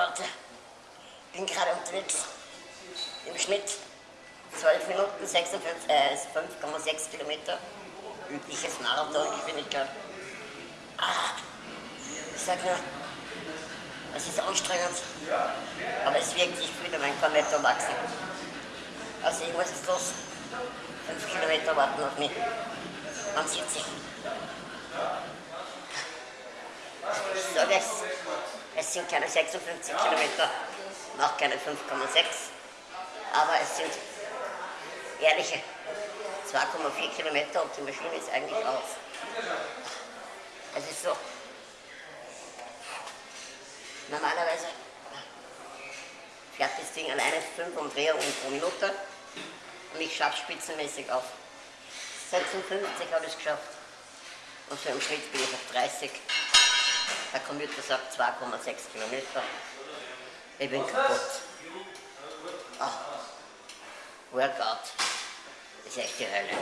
Leute, bin gerade unterwegs. Im Schnitt 12 Minuten, 5,6 äh, Kilometer. Übliches Marathongeschwindigkeit. Ah, ich sag nur, es ist anstrengend, aber es wirkt sich wieder mein Kornetto wachsen. Also ich muss jetzt los. 5 Kilometer warten auf mich. Man sieht sich. Sage es, sind keine 56 Kilometer, noch keine 5,6, aber es sind ehrliche 2,4 Kilometer und die Maschine ist eigentlich aus. Es ist so, normalerweise fährt das Ding alleine 5 Umdrehungen pro Minute und ich schaffe spitzenmäßig auf 56 habe ich es geschafft. Und so im Schnitt bin ich auf 30. Der Computer sagt 2,6 Kilometer. Ich bin kaputt. Ah. Workout. Das ist echt die Hölle.